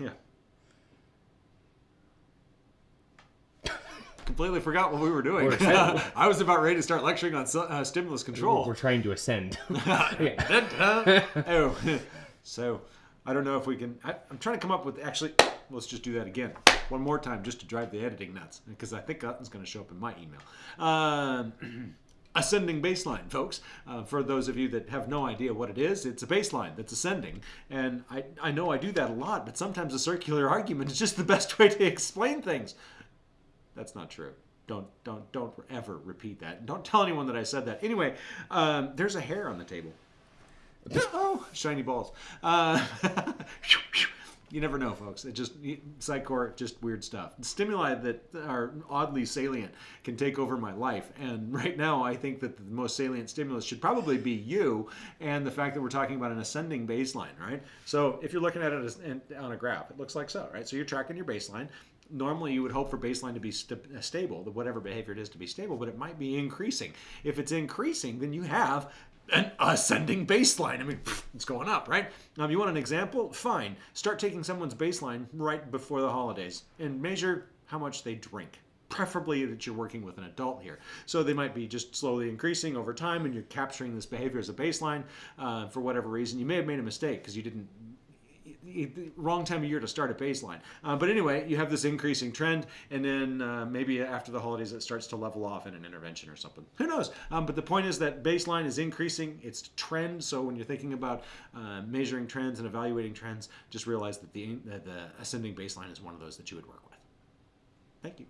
Yeah. Completely forgot what we were doing. I was about ready to start lecturing on uh, stimulus control. We're trying to ascend. Oh, so I don't know if we can. I, I'm trying to come up with actually. Let's just do that again, one more time, just to drive the editing nuts, because I think that's going to show up in my email. Um, ascending baseline, folks. Uh, for those of you that have no idea what it is, it's a baseline that's ascending, and I I know I do that a lot, but sometimes a circular argument is just the best way to explain things. That's not true. Don't don't don't ever repeat that. Don't tell anyone that I said that. Anyway, um, there's a hair on the table. Oh, shiny balls. Uh, you never know, folks. It just psychor, just weird stuff. Stimuli that are oddly salient can take over my life. And right now, I think that the most salient stimulus should probably be you and the fact that we're talking about an ascending baseline, right? So if you're looking at it on a graph, it looks like so, right? So you're tracking your baseline normally you would hope for baseline to be st- uh, stable, the whatever behavior it is to be stable, but it might be increasing. If it's increasing, then you have an ascending baseline. I mean, it's going up, right? Now, if you want an example, fine. Start taking someone's baseline right before the holidays and measure how much they drink. Preferably that you're working with an adult here. So they might be just slowly increasing over time and you're capturing this behavior as a baseline uh, for whatever reason. You may have made a mistake because you didn't wrong time of year to start a baseline. Uh, but anyway, you have this increasing trend, and then uh, maybe after the holidays it starts to level off in an intervention or something. Who knows? Um, but the point is that baseline is increasing. It's trend. So when you're thinking about uh, measuring trends and evaluating trends, just realize that the, that the ascending baseline is one of those that you would work with. Thank you.